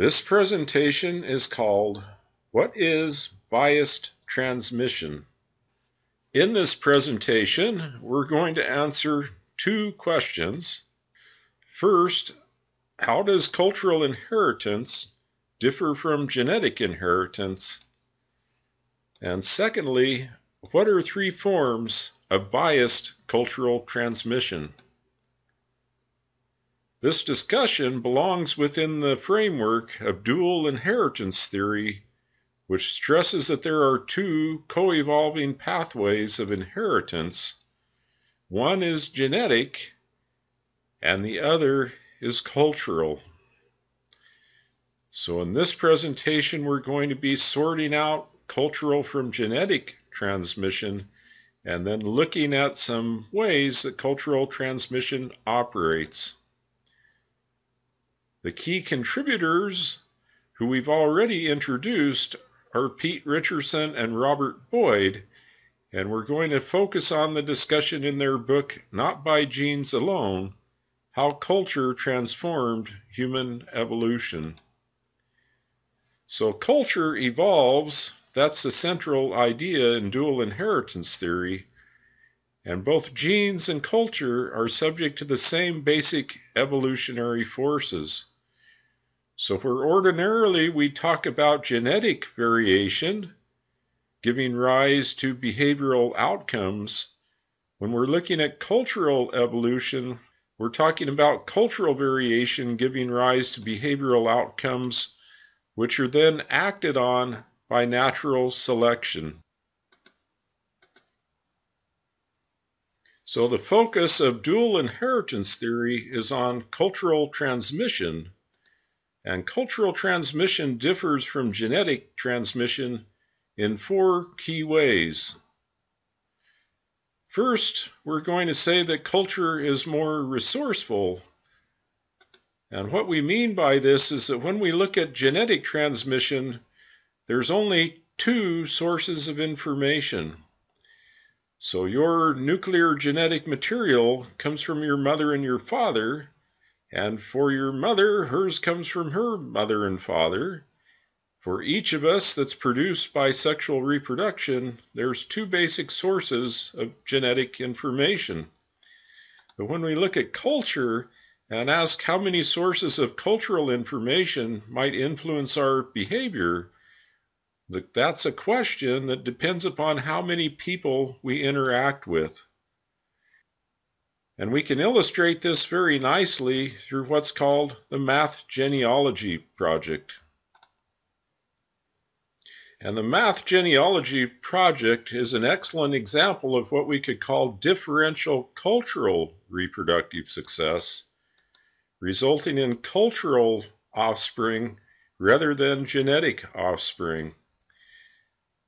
This presentation is called What is Biased Transmission? In this presentation, we're going to answer two questions. First, how does cultural inheritance differ from genetic inheritance? And secondly, what are three forms of biased cultural transmission? This discussion belongs within the framework of dual inheritance theory, which stresses that there are two co evolving pathways of inheritance. One is genetic, and the other is cultural. So, in this presentation, we're going to be sorting out cultural from genetic transmission and then looking at some ways that cultural transmission operates. The key contributors who we've already introduced are Pete Richardson and Robert Boyd, and we're going to focus on the discussion in their book, Not by Genes Alone How Culture Transformed Human Evolution. So, culture evolves, that's the central idea in dual inheritance theory, and both genes and culture are subject to the same basic evolutionary forces. So, where ordinarily we talk about genetic variation giving rise to behavioral outcomes, when we're looking at cultural evolution, we're talking about cultural variation giving rise to behavioral outcomes, which are then acted on by natural selection. So, the focus of dual inheritance theory is on cultural transmission and cultural transmission differs from genetic transmission in four key ways. First, we're going to say that culture is more resourceful. And what we mean by this is that when we look at genetic transmission, there's only two sources of information. So your nuclear genetic material comes from your mother and your father, and for your mother, hers comes from her mother and father. For each of us that's produced by sexual reproduction, there's two basic sources of genetic information. But when we look at culture and ask how many sources of cultural information might influence our behavior, that's a question that depends upon how many people we interact with. And we can illustrate this very nicely through what's called the Math Genealogy Project. And the Math Genealogy Project is an excellent example of what we could call differential cultural reproductive success, resulting in cultural offspring rather than genetic offspring.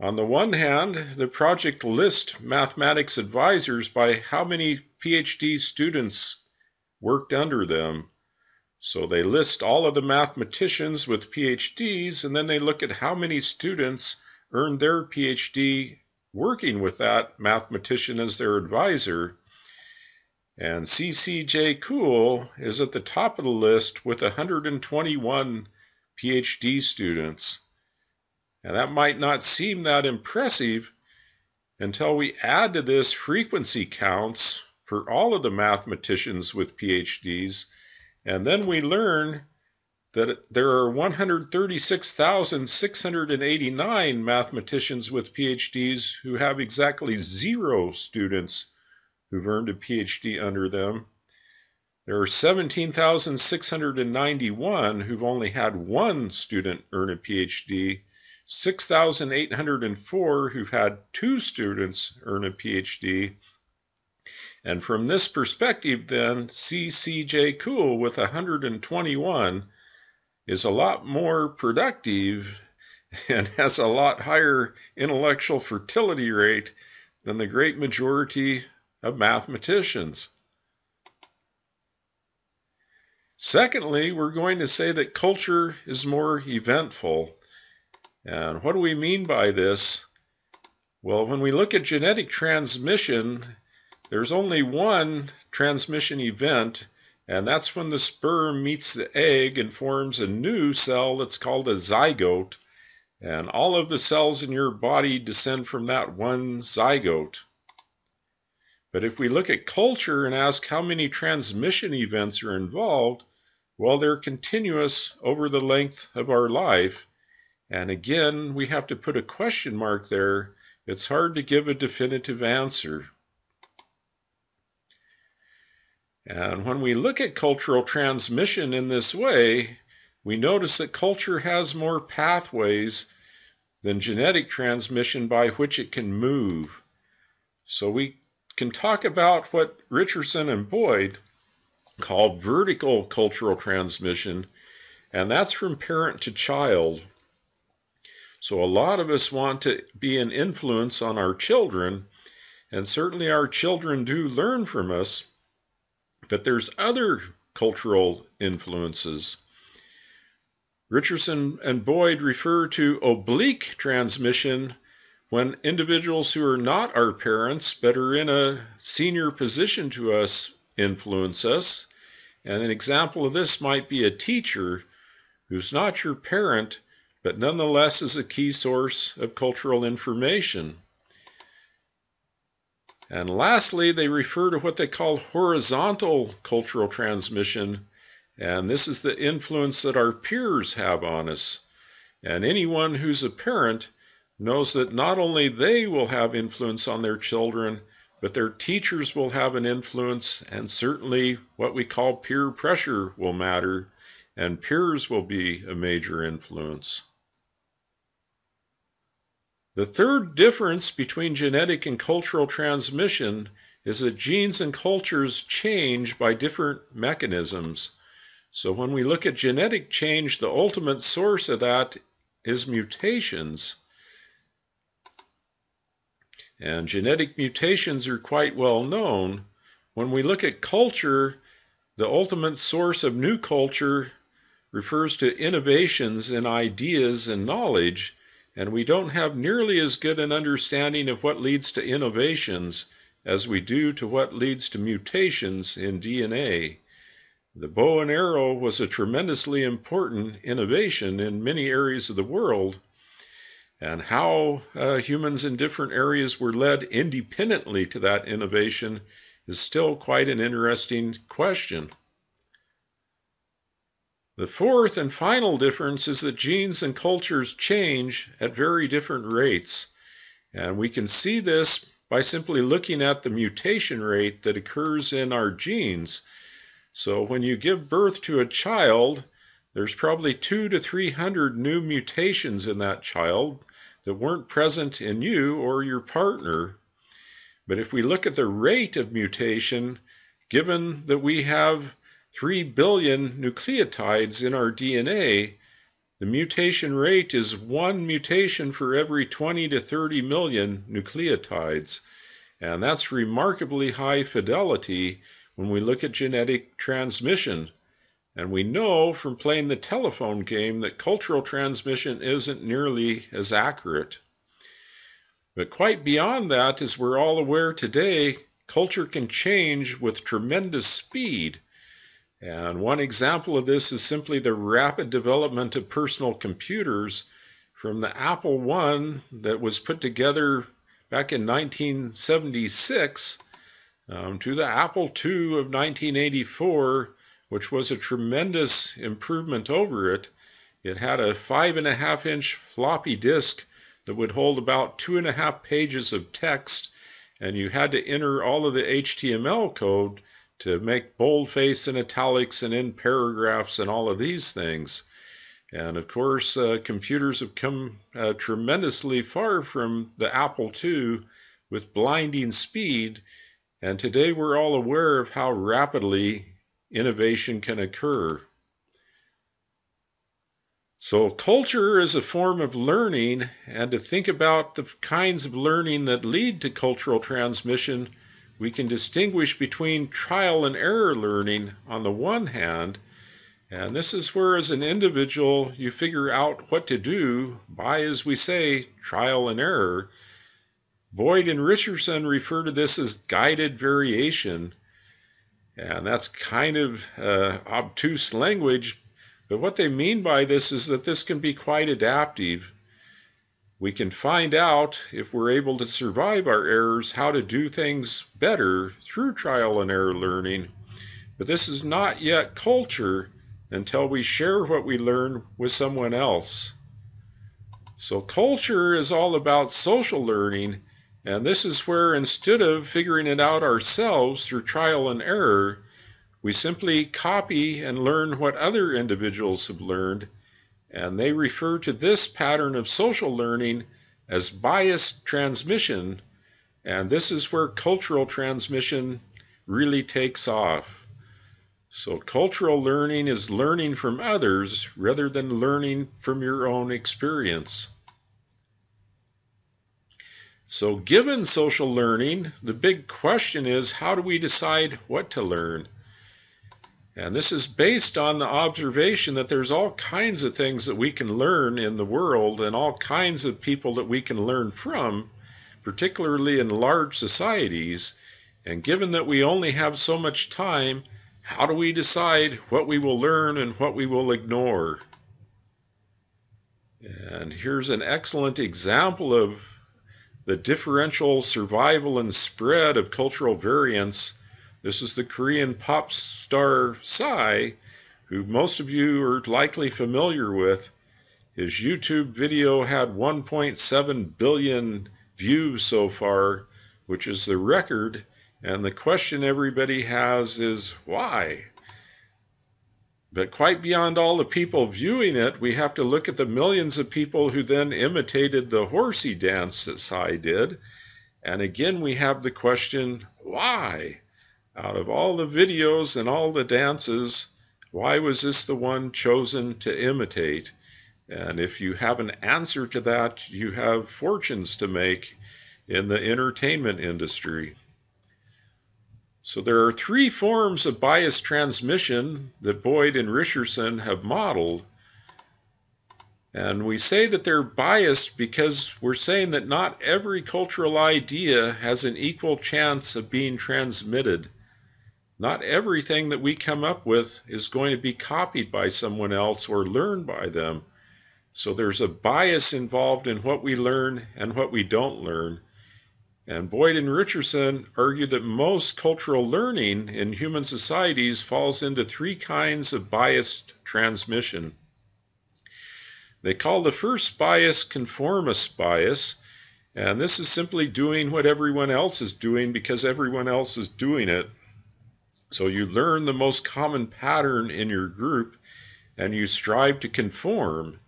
On the one hand, the project lists mathematics advisors by how many PhD students worked under them. So they list all of the mathematicians with PhDs, and then they look at how many students earned their PhD working with that mathematician as their advisor. And CCJ Kuo is at the top of the list with 121 PhD students. And that might not seem that impressive until we add to this frequency counts for all of the mathematicians with PhDs, and then we learn that there are 136,689 mathematicians with PhDs who have exactly zero students who've earned a PhD under them. There are 17,691 who've only had one student earn a PhD, 6,804 who've had two students earn a PhD. And from this perspective, then, CCJ Kuo with 121 is a lot more productive and has a lot higher intellectual fertility rate than the great majority of mathematicians. Secondly, we're going to say that culture is more eventful. And what do we mean by this? Well, when we look at genetic transmission, there's only one transmission event, and that's when the sperm meets the egg and forms a new cell that's called a zygote, and all of the cells in your body descend from that one zygote. But if we look at culture and ask how many transmission events are involved, well, they're continuous over the length of our life. And again, we have to put a question mark there. It's hard to give a definitive answer. And when we look at cultural transmission in this way, we notice that culture has more pathways than genetic transmission by which it can move. So we can talk about what Richardson and Boyd call vertical cultural transmission, and that's from parent to child. So a lot of us want to be an influence on our children, and certainly our children do learn from us. But there's other cultural influences. Richardson and Boyd refer to oblique transmission when individuals who are not our parents but are in a senior position to us influence us. And an example of this might be a teacher who's not your parent but nonetheless is a key source of cultural information. And lastly, they refer to what they call horizontal cultural transmission, and this is the influence that our peers have on us. And anyone who's a parent knows that not only they will have influence on their children, but their teachers will have an influence, and certainly what we call peer pressure will matter, and peers will be a major influence. The third difference between genetic and cultural transmission is that genes and cultures change by different mechanisms. So when we look at genetic change, the ultimate source of that is mutations. And genetic mutations are quite well known. When we look at culture, the ultimate source of new culture refers to innovations in ideas and knowledge and we don't have nearly as good an understanding of what leads to innovations as we do to what leads to mutations in DNA. The bow and arrow was a tremendously important innovation in many areas of the world, and how uh, humans in different areas were led independently to that innovation is still quite an interesting question. The fourth and final difference is that genes and cultures change at very different rates. And we can see this by simply looking at the mutation rate that occurs in our genes. So when you give birth to a child, there's probably two to 300 new mutations in that child that weren't present in you or your partner. But if we look at the rate of mutation, given that we have 3 billion nucleotides in our DNA, the mutation rate is one mutation for every 20 to 30 million nucleotides. And that's remarkably high fidelity when we look at genetic transmission. And we know from playing the telephone game that cultural transmission isn't nearly as accurate. But quite beyond that, as we're all aware today, culture can change with tremendous speed. And one example of this is simply the rapid development of personal computers from the Apple I that was put together back in 1976 um, to the Apple II of 1984, which was a tremendous improvement over it. It had a five and a half inch floppy disk that would hold about two and a half pages of text, and you had to enter all of the HTML code to make boldface and italics and in paragraphs and all of these things. And of course, uh, computers have come uh, tremendously far from the Apple II with blinding speed. And today we're all aware of how rapidly innovation can occur. So, culture is a form of learning, and to think about the kinds of learning that lead to cultural transmission we can distinguish between trial and error learning on the one hand, and this is where, as an individual, you figure out what to do by, as we say, trial and error. Boyd and Richardson refer to this as guided variation. And that's kind of uh, obtuse language, but what they mean by this is that this can be quite adaptive. We can find out if we're able to survive our errors how to do things better through trial and error learning. But this is not yet culture until we share what we learn with someone else. So, culture is all about social learning, and this is where instead of figuring it out ourselves through trial and error, we simply copy and learn what other individuals have learned, and they refer to this pattern of social learning as biased transmission, and this is where cultural transmission really takes off. So, cultural learning is learning from others rather than learning from your own experience. So, given social learning, the big question is how do we decide what to learn? And this is based on the observation that there's all kinds of things that we can learn in the world and all kinds of people that we can learn from, particularly in large societies. And given that we only have so much time, how do we decide what we will learn and what we will ignore? And here's an excellent example of the differential survival and spread of cultural variance this is the Korean pop star Psy, who most of you are likely familiar with. His YouTube video had 1.7 billion views so far, which is the record. And the question everybody has is why? But quite beyond all the people viewing it, we have to look at the millions of people who then imitated the horsey dance that Psy did. And again, we have the question why? Out of all the videos and all the dances, why was this the one chosen to imitate? And if you have an answer to that, you have fortunes to make in the entertainment industry. So there are three forms of bias transmission that Boyd and Richardson have modeled. And we say that they're biased because we're saying that not every cultural idea has an equal chance of being transmitted. Not everything that we come up with is going to be copied by someone else or learned by them. So there's a bias involved in what we learn and what we don't learn. And Boyd and Richardson argue that most cultural learning in human societies falls into three kinds of biased transmission. They call the first bias conformist bias, and this is simply doing what everyone else is doing because everyone else is doing it. So you learn the most common pattern in your group and you strive to conform.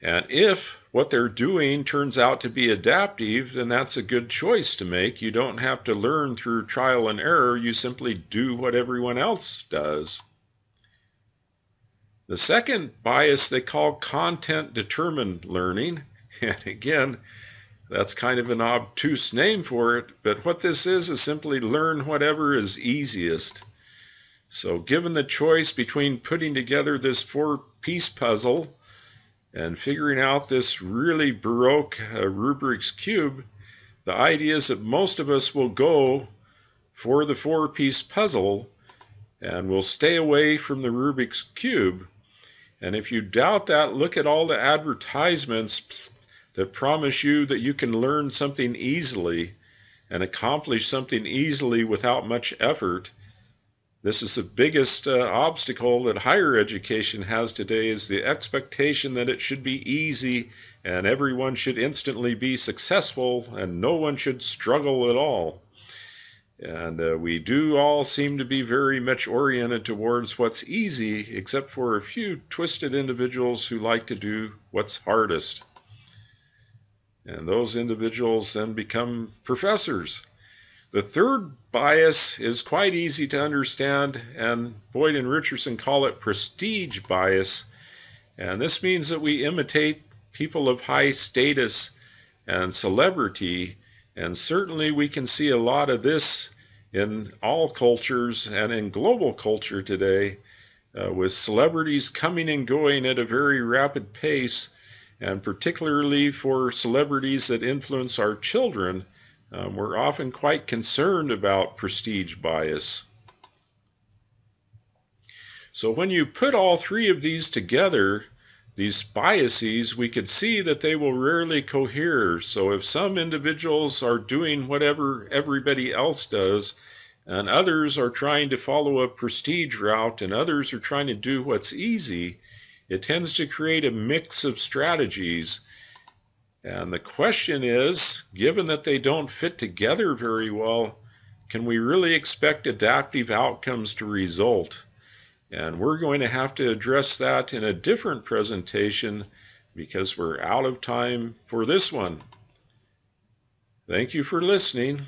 And if what they're doing turns out to be adaptive, then that's a good choice to make. You don't have to learn through trial and error, you simply do what everyone else does. The second bias they call content determined learning. And again, that's kind of an obtuse name for it, but what this is is simply learn whatever is easiest. So, given the choice between putting together this four piece puzzle and figuring out this really Baroque uh, Rubik's Cube, the idea is that most of us will go for the four piece puzzle and will stay away from the Rubik's Cube. And if you doubt that, look at all the advertisements that promise you that you can learn something easily and accomplish something easily without much effort. This is the biggest uh, obstacle that higher education has today is the expectation that it should be easy and everyone should instantly be successful and no one should struggle at all. And uh, we do all seem to be very much oriented towards what's easy, except for a few twisted individuals who like to do what's hardest. And those individuals then become professors. The third bias is quite easy to understand, and Boyd and Richardson call it prestige bias. And this means that we imitate people of high status and celebrity, and certainly we can see a lot of this in all cultures and in global culture today, uh, with celebrities coming and going at a very rapid pace and particularly for celebrities that influence our children, um, we're often quite concerned about prestige bias. So when you put all three of these together, these biases, we could see that they will rarely cohere. So if some individuals are doing whatever everybody else does, and others are trying to follow a prestige route, and others are trying to do what's easy, it tends to create a mix of strategies. And the question is given that they don't fit together very well, can we really expect adaptive outcomes to result? And we're going to have to address that in a different presentation because we're out of time for this one. Thank you for listening.